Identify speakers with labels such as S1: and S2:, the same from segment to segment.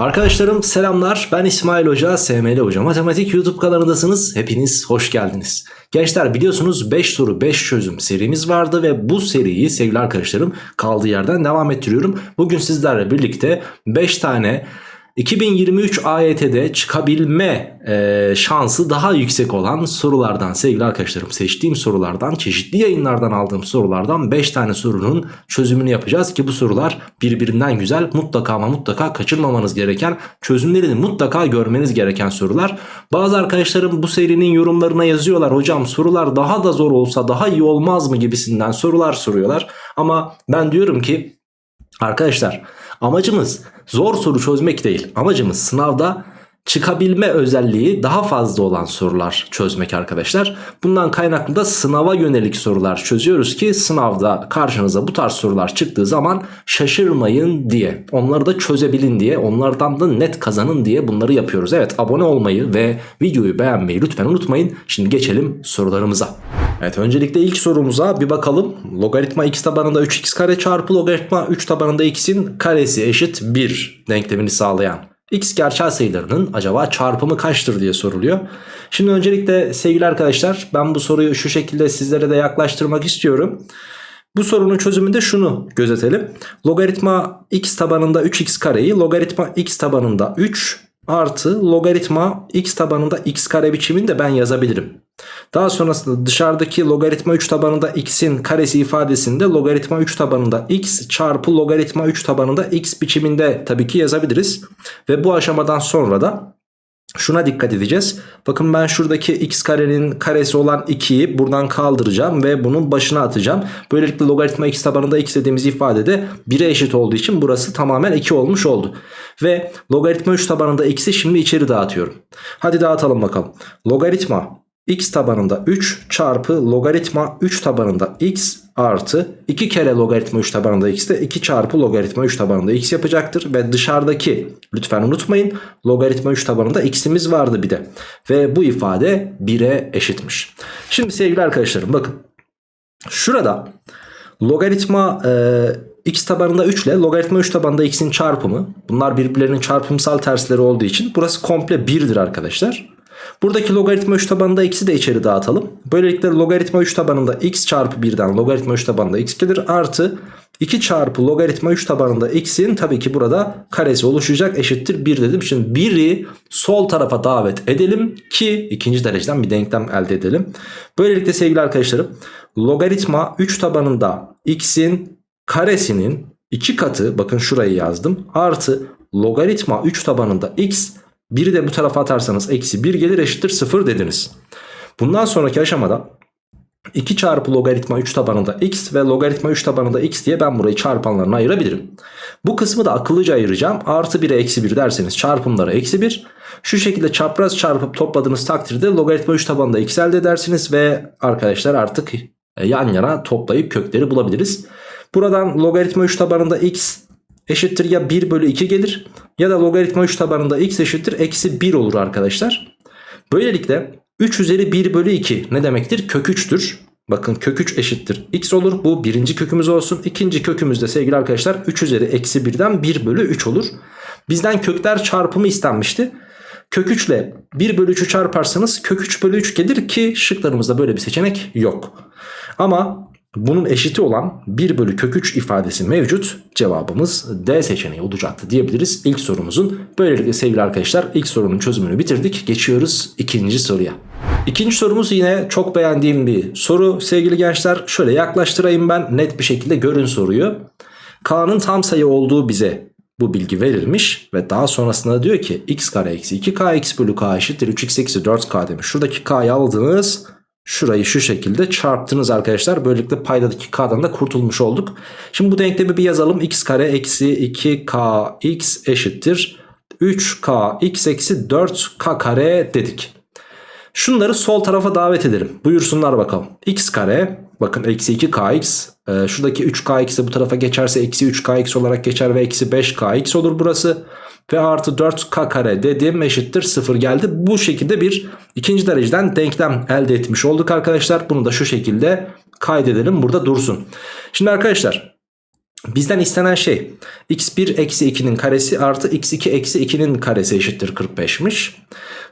S1: Arkadaşlarım selamlar. Ben İsmail Hoca SML Hoca. Matematik YouTube kanalındasınız. Hepiniz hoş geldiniz. Gençler biliyorsunuz 5 soru 5 çözüm serimiz vardı ve bu seriyi sevgili arkadaşlarım kaldığı yerden devam ettiriyorum. Bugün sizlerle birlikte 5 tane 2023 AYT'de çıkabilme e, şansı daha yüksek olan sorulardan sevgili arkadaşlarım seçtiğim sorulardan çeşitli yayınlardan aldığım sorulardan 5 tane sorunun çözümünü yapacağız ki bu sorular birbirinden güzel mutlaka ama mutlaka kaçırmamanız gereken çözümlerini mutlaka görmeniz gereken sorular. Bazı arkadaşlarım bu serinin yorumlarına yazıyorlar hocam sorular daha da zor olsa daha iyi olmaz mı gibisinden sorular soruyorlar ama ben diyorum ki arkadaşlar amacımız zor soru çözmek değil. Amacımız sınavda çıkabilme özelliği daha fazla olan sorular çözmek arkadaşlar. Bundan kaynaklı da sınava yönelik sorular çözüyoruz ki sınavda karşınıza bu tarz sorular çıktığı zaman şaşırmayın diye. Onları da çözebilin diye, onlardan da net kazanın diye bunları yapıyoruz. Evet abone olmayı ve videoyu beğenmeyi lütfen unutmayın. Şimdi geçelim sorularımıza. Evet öncelikle ilk sorumuza bir bakalım. Logaritma x tabanında 3x kare çarpı logaritma 3 tabanında x'in karesi eşit 1 denklemini sağlayan x gerçel sayılarının acaba çarpımı kaçtır diye soruluyor. Şimdi öncelikle sevgili arkadaşlar ben bu soruyu şu şekilde sizlere de yaklaştırmak istiyorum. Bu sorunun çözümünde şunu gözetelim. Logaritma x tabanında 3x kareyi logaritma x tabanında 3 artı logaritma x tabanında x kare biçiminde ben yazabilirim. Daha sonrasında dışarıdaki logaritma 3 tabanında x'in karesi ifadesinde logaritma 3 tabanında x çarpı logaritma 3 tabanında x biçiminde tabii ki yazabiliriz. Ve bu aşamadan sonra da şuna dikkat edeceğiz. Bakın ben şuradaki x karenin karesi olan 2'yi buradan kaldıracağım ve bunun başına atacağım. Böylelikle logaritma x tabanında x dediğimiz ifadede 1'e eşit olduğu için burası tamamen 2 olmuş oldu. Ve logaritma 3 tabanında x'i şimdi içeri dağıtıyorum. Hadi dağıtalım bakalım. Logaritma x tabanında 3 çarpı logaritma 3 tabanında x artı 2 kere logaritma 3 tabanında x de 2 çarpı logaritma 3 tabanında x yapacaktır. Ve dışarıdaki lütfen unutmayın logaritma 3 tabanında x'imiz vardı bir de. Ve bu ifade 1'e eşitmiş. Şimdi sevgili arkadaşlarım bakın şurada logaritma e, x tabanında 3 ile logaritma 3 tabanında x'in çarpımı bunlar birbirlerinin çarpımsal tersleri olduğu için burası komple 1'dir arkadaşlar. Buradaki logaritma 3 tabanında x'i de içeri dağıtalım. Böylelikle logaritma 3 tabanında x çarpı 1'den logaritma 3 tabanında x gelir. Artı 2 çarpı logaritma 3 tabanında x'in tabii ki burada karesi oluşacak eşittir 1 dedim. Şimdi 1'i sol tarafa davet edelim ki ikinci dereceden bir denklem elde edelim. Böylelikle sevgili arkadaşlarım logaritma 3 tabanında x'in karesinin 2 katı bakın şurayı yazdım artı logaritma 3 tabanında x 1'i de bu tarafa atarsanız eksi 1 gelir eşittir 0 dediniz. Bundan sonraki aşamada 2 çarpı logaritma 3 tabanında x ve logaritma 3 tabanında x diye ben burayı çarpanlarına ayırabilirim. Bu kısmı da akıllıca ayıracağım. Artı 1'e eksi 1 derseniz çarpımları eksi 1. Şu şekilde çapraz çarpıp topladığınız takdirde logaritma 3 tabanında x elde edersiniz. Ve arkadaşlar artık e, yan yana toplayıp kökleri bulabiliriz. Buradan logaritma 3 tabanında x eşittir ya 1 bölü 2 gelir ya da logaritma 3 tabanında x eşittir eksi 1 olur arkadaşlar. Böylelikle 3 üzeri 1 bölü 2 ne demektir? Kök 3'tür. Bakın kök 3 eşittir x olur. Bu birinci kökümüz olsun. İkinci kökümüzde sevgili arkadaşlar 3 üzeri eksi 1'den 1 bölü 3 olur. Bizden kökler çarpımı istenmişti. Kök 3 ile 1 bölü 3'ü çarparsanız kök 3 bölü 3 gelir ki şıklarımızda böyle bir seçenek yok. Ama bunun eşiti olan 1 bölü kök 3 ifadesi mevcut. Cevabımız D seçeneği olacaktı diyebiliriz ilk sorumuzun. Böylelikle sevgili arkadaşlar ilk sorunun çözümünü bitirdik. Geçiyoruz ikinci soruya. İkinci sorumuz yine çok beğendiğim bir soru. Sevgili gençler şöyle yaklaştırayım ben net bir şekilde görün soruyu. K'nın tam sayı olduğu bize bu bilgi verilmiş ve daha sonrasında diyor ki x kare eksi 2k x bölü k eşittir 3x eksi 4k demiş. Şuradaki k'yı aldınız Şurayı şu şekilde çarptınız arkadaşlar. Böylelikle paydadaki k'dan da kurtulmuş olduk. Şimdi bu denklemi bir yazalım. x kare eksi 2kx eşittir. 3k x eksi 4k kare dedik. Şunları sol tarafa davet edelim. Buyursunlar bakalım. x kare bakın eksi 2kx. E, şuradaki 3kx de bu tarafa geçerse eksi 3kx olarak geçer ve eksi 5kx olur burası ve artı 4k kare dedim eşittir 0 geldi. Bu şekilde bir ikinci dereceden denklem elde etmiş olduk arkadaşlar. Bunu da şu şekilde kaydedelim burada dursun. Şimdi arkadaşlar Bizden istenen şey x1 eksi 2'nin karesi artı x2 eksi 2'nin karesi eşittir 45'miş.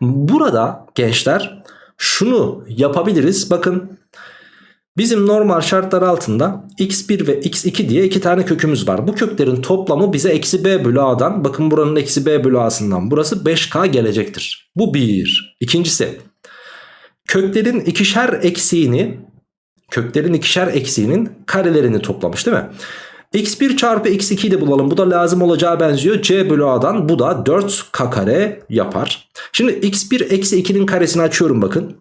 S1: Burada gençler şunu yapabiliriz. Bakın bizim normal şartlar altında x1 ve x2 diye iki tane kökümüz var. Bu köklerin toplamı bize eksi b bölü a'dan bakın buranın eksi b bölü a'sından burası 5k gelecektir. Bu bir. İkincisi köklerin ikişer eksiğini köklerin ikişer eksiğinin karelerini toplamış değil mi? x1 çarpı x2'yi de bulalım. Bu da lazım olacağı benziyor. c bölü a'dan bu da 4k kare yapar. Şimdi x1 eksi 2'nin karesini açıyorum bakın.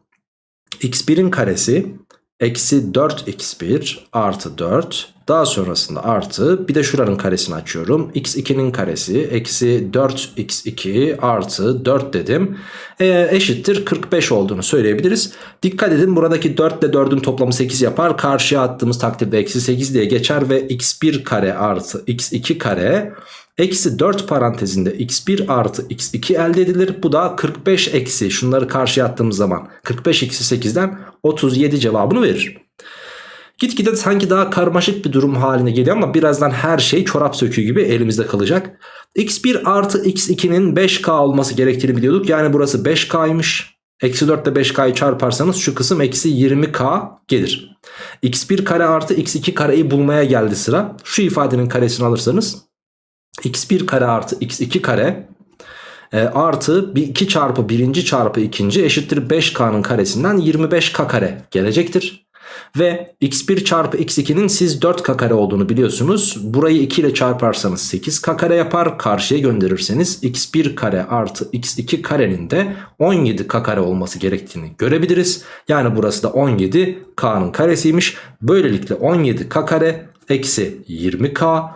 S1: x1'in karesi eksi 4x1 artı 4 daha sonrasında artı. Bir de şuranın karesini açıyorum. X2'nin karesi eksi 4x2 artı 4 dedim. E, eşittir 45 olduğunu söyleyebiliriz. Dikkat edin buradaki 4 ile 4'ün toplamı 8 yapar. Karşıya attığımız takdirde eksi 8 diye geçer ve x1 kare artı x2 kare Eksi 4 parantezinde x1 artı x2 elde edilir. Bu da 45 eksi şunları karşıya attığımız zaman 45 eksi 8'den 37 cevabını verir. Gitgide sanki daha karmaşık bir durum haline geliyor ama birazdan her şey çorap söküğü gibi elimizde kalacak. x1 artı x2'nin 5k olması gerektiğini biliyorduk. Yani burası 5k'ymış. Eksi 4 ile 5k'yı çarparsanız şu kısım eksi 20k gelir. x1 kare artı x2 kareyi bulmaya geldi sıra. Şu ifadenin karesini alırsanız x1 kare artı x2 kare e, artı 2 çarpı 1. çarpı 2. eşittir 5k'nın karesinden 25k kare gelecektir. Ve x1 çarpı x2'nin siz 4k kare olduğunu biliyorsunuz. Burayı 2 ile çarparsanız 8k kare yapar. Karşıya gönderirseniz x1 kare artı x2 karenin de 17k kare olması gerektiğini görebiliriz. Yani burası da 17k'nın karesiymiş. Böylelikle 17k kare eksi 20k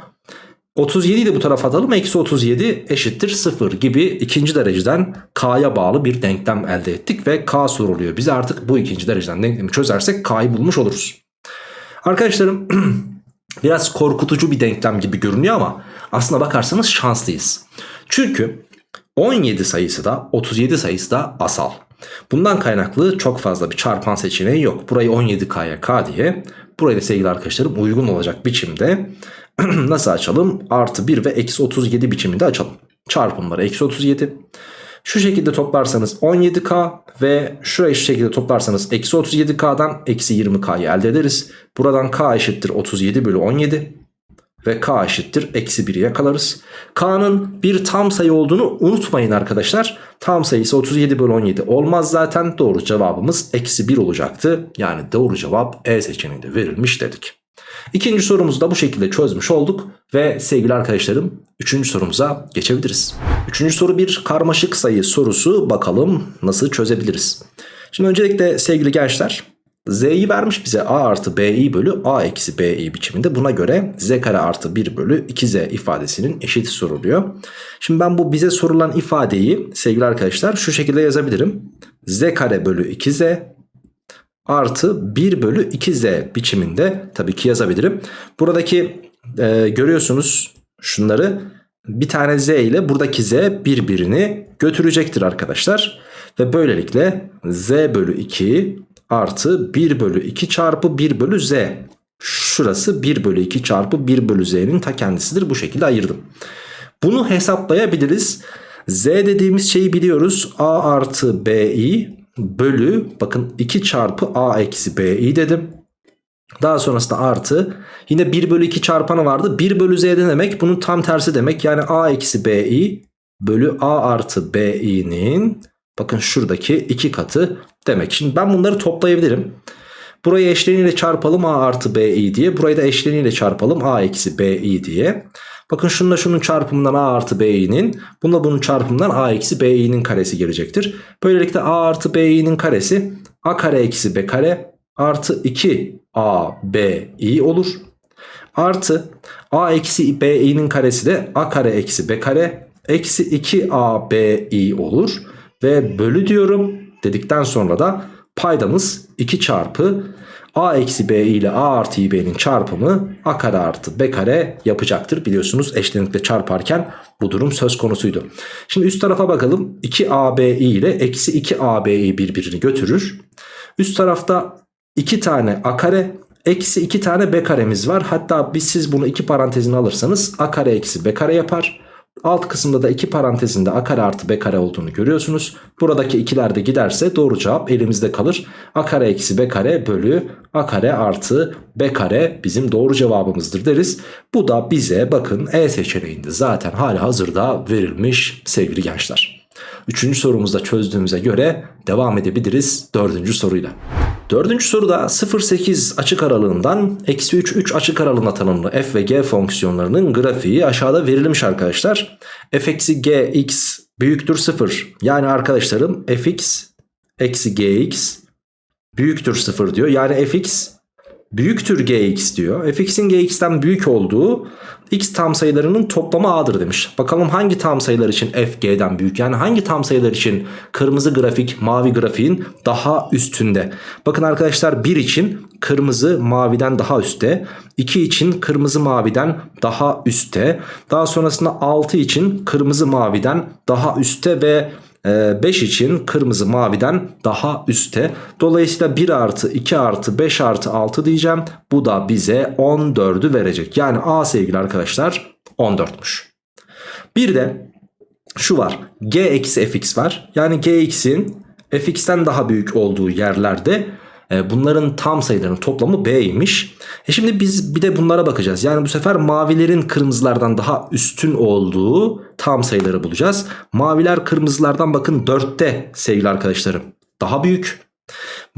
S1: 37'yi de bu tarafa atalım. Eksi 37 eşittir 0 gibi ikinci dereceden K'ya bağlı bir denklem elde ettik. Ve K soruluyor. Bize artık bu ikinci dereceden denklemi çözersek K'yı bulmuş oluruz. Arkadaşlarım biraz korkutucu bir denklem gibi görünüyor ama aslına bakarsanız şanslıyız. Çünkü 17 sayısı da 37 sayısı da asal. Bundan kaynaklı çok fazla bir çarpan seçeneği yok. Burayı 17K'ya K diye burayı da sevgili arkadaşlarım uygun olacak biçimde Nasıl açalım? Artı 1 ve eksi 37 biçiminde açalım. Çarpımları eksi 37. Şu şekilde toplarsanız 17k ve şurayı şu şekilde toplarsanız eksi 37k'dan eksi 20k'yı elde ederiz. Buradan k eşittir 37 bölü 17 ve k eşittir eksi 1'i yakalarız. k'nın bir tam sayı olduğunu unutmayın arkadaşlar. Tam sayısı 37 bölü 17 olmaz zaten doğru cevabımız eksi 1 olacaktı. Yani doğru cevap E seçeneğinde verilmiş dedik. İkinci sorumuzu da bu şekilde çözmüş olduk ve sevgili arkadaşlarım üçüncü sorumuza geçebiliriz. Üçüncü soru bir karmaşık sayı sorusu bakalım nasıl çözebiliriz. Şimdi öncelikle sevgili gençler z'yi vermiş bize a artı bi bölü a eksi bi biçiminde buna göre z kare artı 1 bölü 2z ifadesinin eşiti soruluyor. Şimdi ben bu bize sorulan ifadeyi sevgili arkadaşlar şu şekilde yazabilirim. z kare bölü 2z artı 1 bölü 2z biçiminde tabii ki yazabilirim. Buradaki e, görüyorsunuz şunları bir tane z ile buradaki z birbirini götürecektir arkadaşlar. Ve böylelikle z bölü 2 artı 1 bölü 2 çarpı 1 bölü z. Şurası 1 bölü 2 çarpı 1 bölü z'nin ta kendisidir. Bu şekilde ayırdım. Bunu hesaplayabiliriz. Z dediğimiz şeyi biliyoruz. A artı BI bölü bakın 2 çarpı a eksi b'yi dedim. Daha sonrasında artı yine 1 bölü 2 çarpanı vardı. 1 bölü z'de demek bunun tam tersi demek. Yani a eksi b'i bölü a artı b'nin bakın şuradaki 2 katı demek. Şimdi ben bunları toplayabilirim. Burayı eşleniyle çarpalım a artı bi diye. Burayı da eşleniyle çarpalım a eksi bi diye. Bakın şununla şunun çarpımından a artı b'nin bununla bunun çarpımından a eksi b'nin karesi gelecektir. Böylelikle a artı b'nin karesi a kare eksi b kare artı 2 a b i olur. Artı a eksi b'nin karesi de a kare eksi b kare eksi 2 a b i olur. Ve bölü diyorum dedikten sonra da paydamız 2 çarpı a eksi b ile a artı b'nin çarpımı a kare artı b kare yapacaktır. Biliyorsunuz eşlenikle çarparken bu durum söz konusuydu. Şimdi üst tarafa bakalım. 2abi ile eksi 2abi birbirini götürür. Üst tarafta 2 tane a kare Eksi 2 tane b karemiz var. Hatta biz siz bunu iki parantezine alırsanız a kare eksi b kare yapar. Alt kısımda da iki parantezinde a kare artı b kare olduğunu görüyorsunuz. Buradaki ikiler de giderse doğru cevap elimizde kalır. a kare eksi b kare bölü a kare artı b kare bizim doğru cevabımızdır deriz. Bu da bize bakın E seçeneğinde zaten hali hazırda verilmiş sevgili gençler. Üçüncü sorumuzda çözdüğümüze göre devam edebiliriz dördüncü soruyla. Dördüncü soruda 0,8 açık aralığından eksi 3, 3 açık aralığına tanımlı f ve g fonksiyonlarının grafiği aşağıda verilmiş arkadaşlar. f eksi g x büyüktür 0. Yani arkadaşlarım fx eksi gx büyüktür 0 diyor. Yani fx büyüktür gx diyor. fx'in gx'ten büyük olduğu x tam sayılarının toplamı a'dır demiş. Bakalım hangi tam sayılar için f g'den büyük yani hangi tam sayılar için kırmızı grafik mavi grafiğin daha üstünde. Bakın arkadaşlar 1 için kırmızı maviden daha üstte. 2 için kırmızı maviden daha üstte. Daha sonrasında 6 için kırmızı maviden daha üstte ve 5 için kırmızı maviden daha üstte. Dolayısıyla 1 artı 2 artı 5 artı 6 diyeceğim. Bu da bize 14'ü verecek. Yani A sevgili arkadaşlar 14'müş. Bir de şu var. G eksi fx var. Yani gx'in fx'ten daha büyük olduğu yerlerde bunların tam sayılarının toplamı B'ymiş. E şimdi biz bir de bunlara bakacağız. Yani bu sefer mavilerin kırmızılardan daha üstün olduğu tam sayıları bulacağız. Maviler kırmızılardan bakın 4'te sevgili arkadaşlarım. Daha büyük.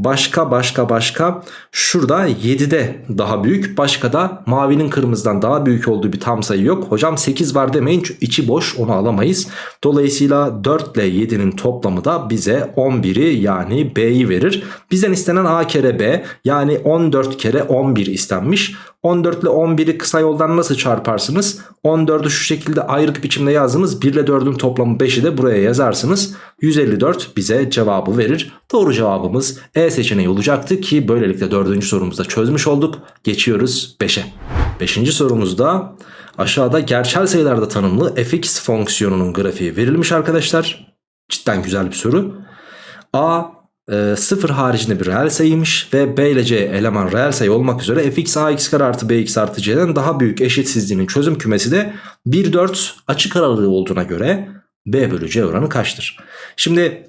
S1: Başka başka başka şurada 7'de daha büyük başka da mavinin kırmızıdan daha büyük olduğu bir tam sayı yok. Hocam 8 var demeyin içi boş onu alamayız. Dolayısıyla 4 ile 7'nin toplamı da bize 11'i yani B'yi verir. Bizden istenen A kere B yani 14 kere 11 istenmiş. 14 ile 11'i kısa yoldan nasıl çarparsınız? 14'ü şu şekilde ayrık biçimde yazdınız. 1 ile 4'ün toplamı 5'i de buraya yazarsınız. 154 bize cevabı verir. Doğru cevabımız E seçeneği olacaktı ki böylelikle 4. sorumuzda çözmüş olduk. Geçiyoruz 5'e. 5. sorumuzda aşağıda gerçel sayılarda tanımlı fx fonksiyonunun grafiği verilmiş arkadaşlar. Cidden güzel bir soru. A e, 0 haricinde bir reel sayıymış ve b ile c eleman reel sayı olmak üzere fx ax kare artı bx artı c'den daha büyük eşitsizliğinin çözüm kümesi de 1-4 açık aralığı olduğuna göre b bölü c oranı kaçtır? Şimdi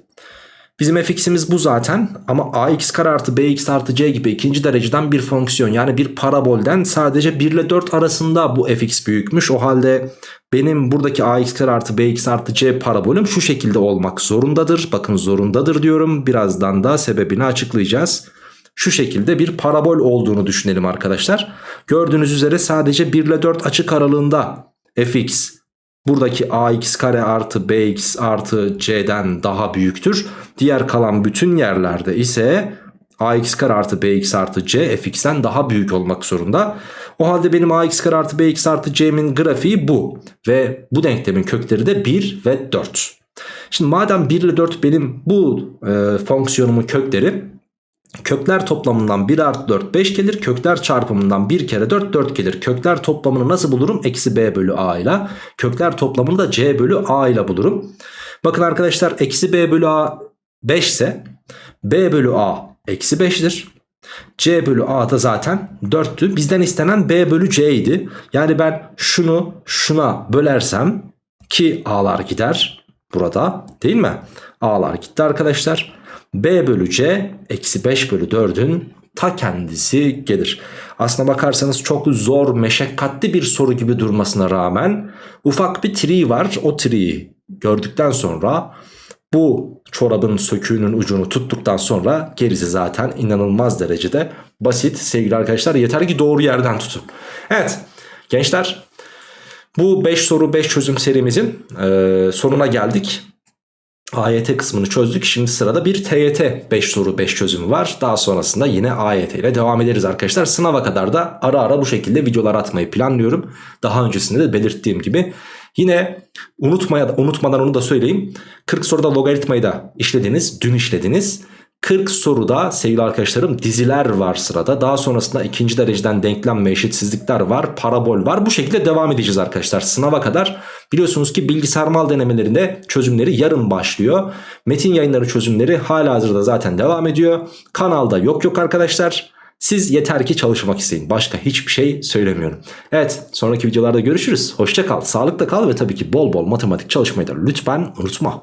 S1: Bizim fx'imiz bu zaten ama ax kare artı bx artı c gibi ikinci dereceden bir fonksiyon yani bir parabolden sadece 1 ile 4 arasında bu fx büyükmüş. O halde benim buradaki ax kare artı bx artı c parabolüm şu şekilde olmak zorundadır. Bakın zorundadır diyorum birazdan da sebebini açıklayacağız. Şu şekilde bir parabol olduğunu düşünelim arkadaşlar. Gördüğünüz üzere sadece 1 ile 4 açık aralığında fx Buradaki ax kare artı bx artı c'den daha büyüktür. Diğer kalan bütün yerlerde ise ax kare artı bx artı c fx'ten daha büyük olmak zorunda. O halde benim ax kare artı bx artı c'min grafiği bu. Ve bu denklemin kökleri de 1 ve 4. Şimdi madem 1 ile 4 benim bu e, fonksiyonumun kökleri Kökler toplamından 1 artı 4 5 gelir. Kökler çarpımından 1 kere 4 4 gelir. Kökler toplamını nasıl bulurum? Eksi b bölü a ile. Kökler toplamını da c bölü a ile bulurum. Bakın arkadaşlar eksi b bölü a 5 ise b bölü a eksi 5'dir. C bölü A da zaten 4'tü. Bizden istenen B bölü C idi. Yani ben şunu şuna bölersem ki A'lar gider burada değil mi? A'lar gitti arkadaşlar. B bölü C eksi 5 bölü 4'ün ta kendisi gelir. Aslına bakarsanız çok zor meşakkatli bir soru gibi durmasına rağmen ufak bir tree var. O tree'yi gördükten sonra bu çorabın söküğünün ucunu tuttuktan sonra gerisi zaten inanılmaz derecede basit sevgili arkadaşlar. Yeter ki doğru yerden tutun. Evet gençler bu 5 soru 5 çözüm serimizin e, sonuna geldik. AYT kısmını çözdük. Şimdi sırada bir TYT 5 soru 5 çözümü var. Daha sonrasında yine AYT ile devam ederiz arkadaşlar. Sınava kadar da ara ara bu şekilde videolar atmayı planlıyorum. Daha öncesinde de belirttiğim gibi. Yine unutmaya, unutmadan onu da söyleyeyim. 40 soruda logaritmayı da işlediniz. Dün işlediniz. 40 soruda sevgili arkadaşlarım diziler var sırada. Daha sonrasında ikinci dereceden denklem ve eşitsizlikler var. Parabol var. Bu şekilde devam edeceğiz arkadaşlar. Sınava kadar biliyorsunuz ki bilgisayar mal denemelerinde çözümleri yarın başlıyor. Metin yayınları çözümleri hala hazırda zaten devam ediyor. Kanalda yok yok arkadaşlar. Siz yeter ki çalışmak isteyin. Başka hiçbir şey söylemiyorum. Evet sonraki videolarda görüşürüz. Hoşça kal, sağlıkla kal ve tabii ki bol bol matematik çalışmayı da lütfen unutma.